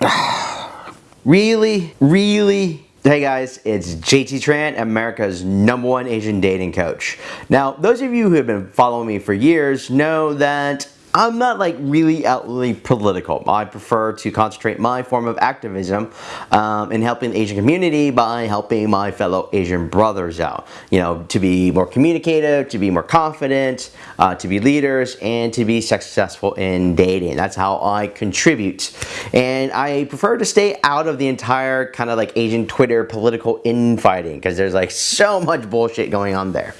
really? Really? Hey guys, it's JT Tran, America's number one Asian dating coach. Now, those of you who have been following me for years know that I'm not like really outly political. I prefer to concentrate my form of activism um, in helping the Asian community by helping my fellow Asian brothers out. You know, to be more communicative, to be more confident, uh, to be leaders, and to be successful in dating. That's how I contribute. And I prefer to stay out of the entire kind of like Asian Twitter political infighting because there's like so much bullshit going on there.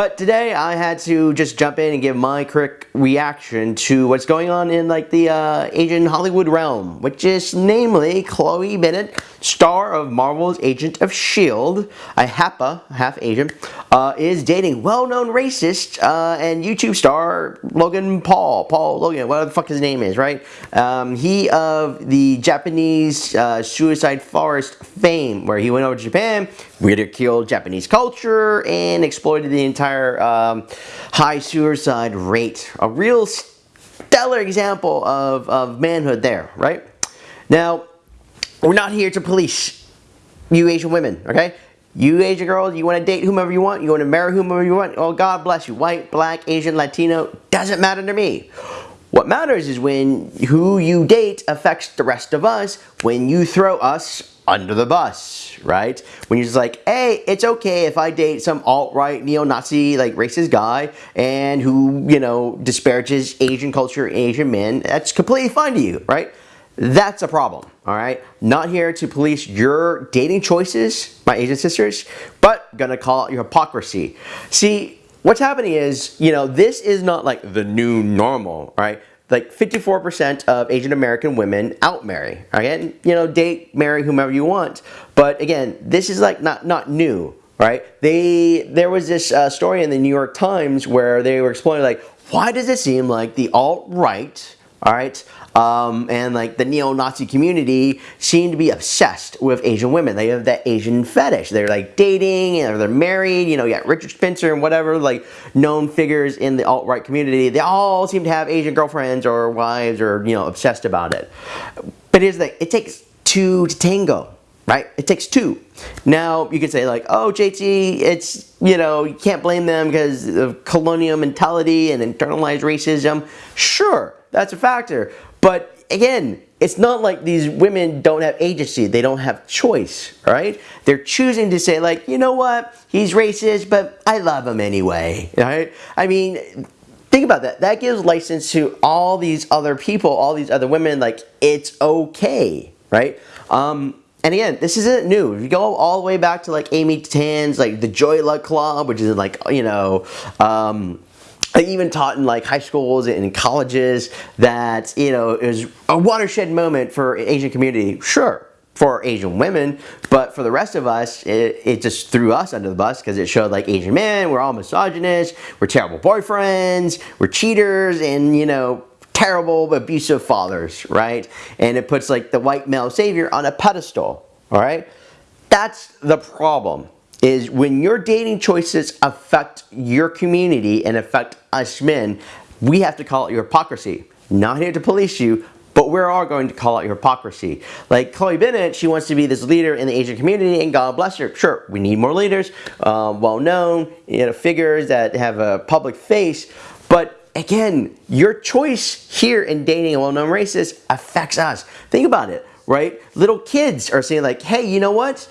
But today I had to just jump in and give my quick reaction to what's going on in like the uh, Asian Hollywood realm, which is namely Chloe Bennet, star of Marvel's Agent of S.H.I.E.L.D., a HAPA, half Asian, uh, is dating well-known racist uh, and YouTube star Logan Paul, Paul Logan, whatever the fuck his name is, right? Um, he of the Japanese uh, Suicide Forest fame, where he went over to Japan, ridiculed Japanese culture, and exploited the entire um, high suicide rate. A real stellar example of, of manhood there, right? Now, we're not here to police you Asian women, okay? You Asian girls, you want to date whomever you want, you want to marry whomever you want, oh God bless you. White, black, Asian, Latino, doesn't matter to me. What matters is when who you date affects the rest of us when you throw us under the bus, right? When you're just like, hey, it's okay if I date some alt-right, neo-Nazi, like racist guy and who, you know, disparages Asian culture, Asian men, that's completely fine to you, right? That's a problem, all right? Not here to police your dating choices, my Asian sisters, but gonna call out your hypocrisy. See, what's happening is, you know, this is not like the new normal, right? Like 54% of Asian American women outmarry, again, you know, date, marry whomever you want. But again, this is like not, not new, right? They, there was this uh, story in the New York Times where they were explaining like, why does it seem like the alt-right, all right, um, and like the neo-Nazi community seem to be obsessed with Asian women. They have that Asian fetish. They're like dating or they're married. You know, you got Richard Spencer and whatever like known figures in the alt-right community. They all seem to have Asian girlfriends or wives or you know obsessed about it. But here's the thing: it takes two to tango right? It takes two. Now, you could say like, oh, JT, it's, you know, you can't blame them because of colonial mentality and internalized racism. Sure, that's a factor. But again, it's not like these women don't have agency. They don't have choice, right? They're choosing to say like, you know what? He's racist, but I love him anyway, right? I mean, think about that. That gives license to all these other people, all these other women, like, it's okay, right? Um, and again, this isn't new. If you go all the way back to like Amy Tan's, like the Joy Luck Club, which is like, you know, um, I even taught in like high schools and colleges that, you know, it was a watershed moment for Asian community. Sure, for Asian women, but for the rest of us, it, it just threw us under the bus because it showed like Asian men, we're all misogynists, we're terrible boyfriends, we're cheaters, and you know, terrible abusive fathers, right? And it puts like the white male savior on a pedestal, all right? That's the problem is when your dating choices affect your community and affect us men, we have to call it your hypocrisy. Not here to police you, but we're all going to call out your hypocrisy. Like Chloe Bennet, she wants to be this leader in the Asian community, and God bless her. Sure, we need more leaders, um, well-known, you know, figures that have a public face, but again, your choice here in dating a well-known racist affects us. Think about it right? Little kids are saying like, hey, you know what?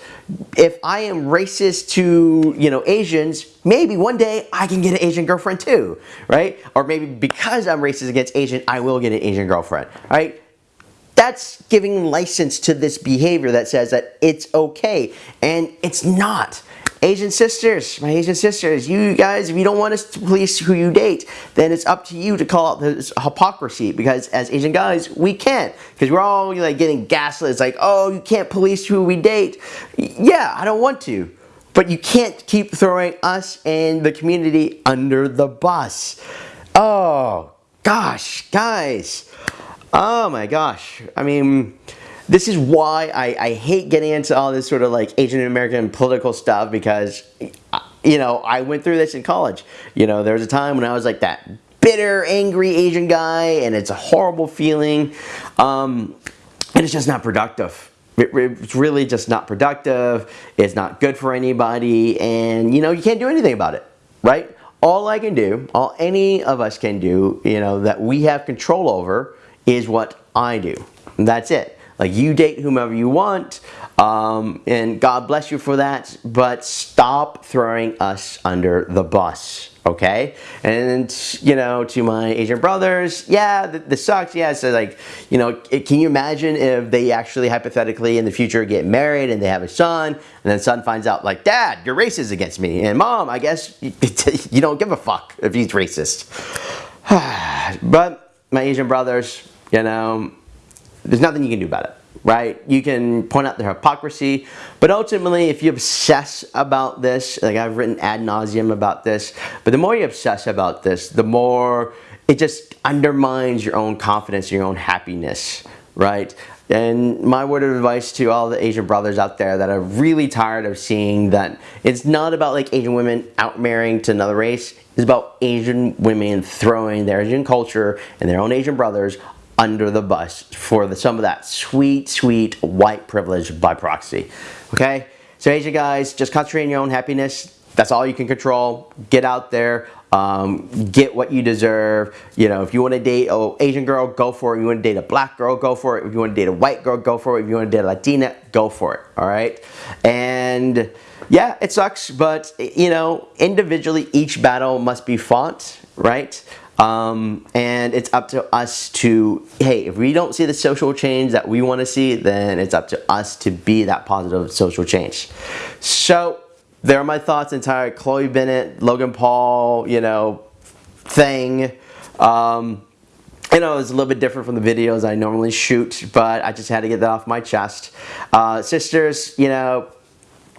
If I am racist to, you know, Asians, maybe one day I can get an Asian girlfriend too, right? Or maybe because I'm racist against Asian, I will get an Asian girlfriend, right? That's giving license to this behavior that says that it's okay, and it's not. Asian sisters, my Asian sisters, you guys, if you don't want us to police who you date, then it's up to you to call out this hypocrisy because as Asian guys, we can't because we're all like getting gaslit. It's like, oh, you can't police who we date. Yeah, I don't want to. But you can't keep throwing us and the community under the bus. Oh, gosh, guys. Oh my gosh. I mean, this is why I, I hate getting into all this sort of like Asian American political stuff because, you know, I went through this in college. You know, there was a time when I was like that bitter, angry Asian guy and it's a horrible feeling. Um, and it's just not productive. It- It's really just not productive. It's not good for anybody, and you know you can't do anything about it, right? All I can do, all any of us can do, you know, that we have control over, is what I do. That's it. Like you date whomever you want, um, and God bless you for that. But stop throwing us under the bus okay and you know to my asian brothers yeah this sucks yeah so like you know can you imagine if they actually hypothetically in the future get married and they have a son and then son finds out like dad you're racist against me and mom i guess you don't give a fuck if he's racist but my asian brothers you know there's nothing you can do about it right? You can point out their hypocrisy, but ultimately, if you obsess about this, like I've written ad nauseum about this, but the more you obsess about this, the more it just undermines your own confidence, and your own happiness, right? And my word of advice to all the Asian brothers out there that are really tired of seeing that it's not about like Asian women out marrying to another race. It's about Asian women throwing their Asian culture and their own Asian brothers under the bus for the, some of that sweet, sweet white privilege by proxy. Okay? So Asia guys, just concentrate on your own happiness. That's all you can control. Get out there. Um, get what you deserve. You know, if you want to date an Asian girl, go for it. If you want to date a black girl, go for it. If you want to date a white girl, go for it. If you want to date a Latina, go for it. All right? And yeah, it sucks, but you know, individually, each battle must be fought, right? Um, and it's up to us to, hey, if we don't see the social change that we want to see, then it's up to us to be that positive social change. So there are my thoughts entire Chloe Bennet, Logan Paul, you know, thing. Um, you know, it's a little bit different from the videos I normally shoot, but I just had to get that off my chest. Uh, sisters, you know,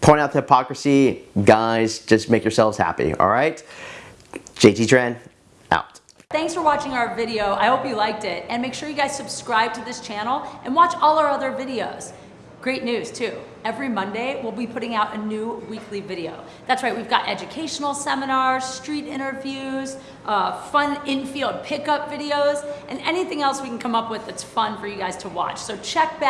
point out the hypocrisy. Guys, just make yourselves happy, all right? JT out. Thanks for watching our video. I hope you liked it. And make sure you guys subscribe to this channel and watch all our other videos. Great news too. Every Monday, we'll be putting out a new weekly video. That's right, we've got educational seminars, street interviews, uh, fun infield pickup videos, and anything else we can come up with that's fun for you guys to watch. So check back.